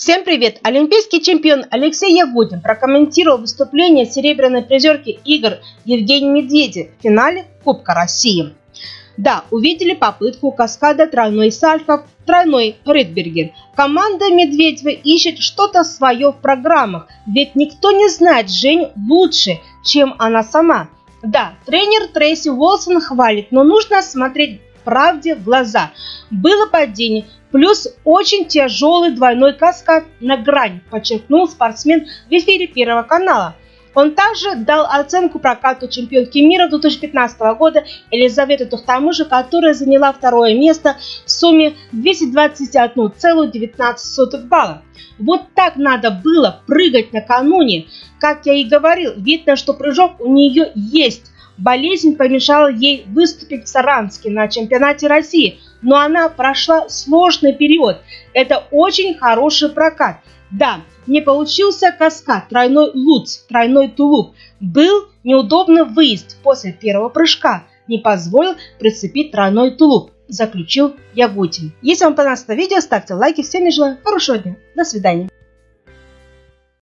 Всем привет! Олимпийский чемпион Алексей Ягудин прокомментировал выступление серебряной призерки игр Евгении Медведи в финале Кубка России. Да, увидели попытку каскада тройной Сальхов, тройной Ридбергер. Команда Медведева ищет что-то свое в программах, ведь никто не знает Жень лучше, чем она сама. Да, тренер Трейси Уолсон хвалит, но нужно смотреть правде в глаза. Было падение, плюс очень тяжелый двойной каскад на грань, подчеркнул спортсмен в эфире Первого канала. Он также дал оценку прокату чемпионки мира 2015 года Елизаветы Тухтамышу, которая заняла второе место в сумме 221,19 балла. Вот так надо было прыгать накануне. Как я и говорил, видно, что прыжок у нее есть. Болезнь помешала ей выступить в Саранске на чемпионате России, но она прошла сложный период. Это очень хороший прокат. Да, не получился каскад, тройной луц, тройной тулуп. Был неудобный выезд после первого прыжка. Не позволил прицепить тройной тулуп, заключил Ягутин. Если вам понравилось это видео, ставьте лайки. Всем желаю хорошего дня. До свидания.